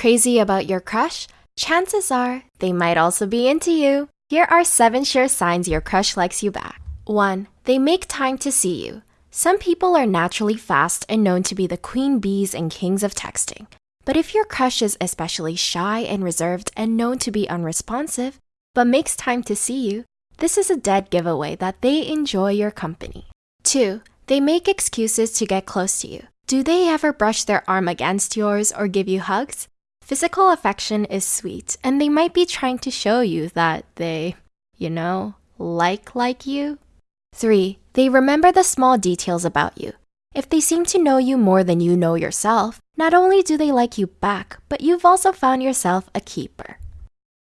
Crazy about your crush? Chances are they might also be into you. Here are seven sure signs your crush likes you back. 1. They make time to see you. Some people are naturally fast and known to be the queen bees and kings of texting. But if your crush is especially shy and reserved and known to be unresponsive, but makes time to see you, this is a dead giveaway that they enjoy your company. 2. They make excuses to get close to you. Do they ever brush their arm against yours or give you hugs? Physical affection is sweet, and they might be trying to show you that they, you know, like like you. 3. They remember the small details about you. If they seem to know you more than you know yourself, not only do they like you back, but you've also found yourself a keeper.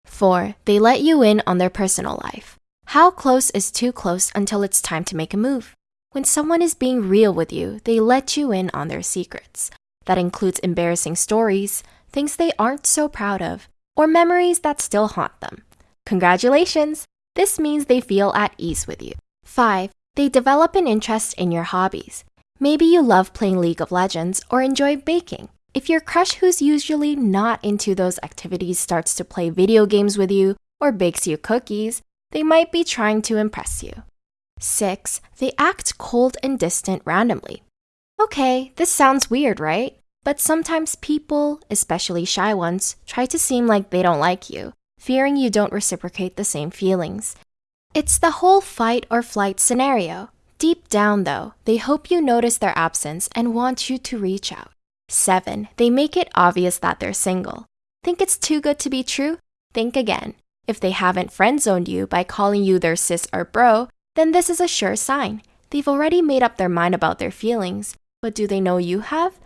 4. They let you in on their personal life. How close is too close until it's time to make a move? When someone is being real with you, they let you in on their secrets. That includes embarrassing stories, things they aren't so proud of, or memories that still haunt them. Congratulations! This means they feel at ease with you. 5. They develop an interest in your hobbies. Maybe you love playing League of Legends or enjoy baking. If your crush who's usually not into those activities starts to play video games with you or bakes you cookies, they might be trying to impress you. 6. They act cold and distant randomly. Okay, this sounds weird, right? But sometimes people, especially shy ones, try to seem like they don't like you, fearing you don't reciprocate the same feelings. It's the whole fight or flight scenario. Deep down, though, they hope you notice their absence and want you to reach out. 7. They make it obvious that they're single. Think it's too good to be true? Think again. If they haven't friend zoned you by calling you their sis or bro, then this is a sure sign. They've already made up their mind about their feelings, but do they know you have?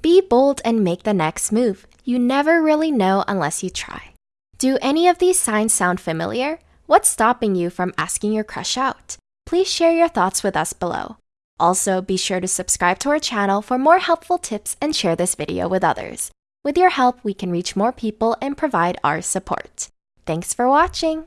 Be bold and make the next move. You never really know unless you try. Do any of these signs sound familiar? What's stopping you from asking your crush out? Please share your thoughts with us below. Also, be sure to subscribe to our channel for more helpful tips and share this video with others. With your help, we can reach more people and provide our support. Thanks for watching!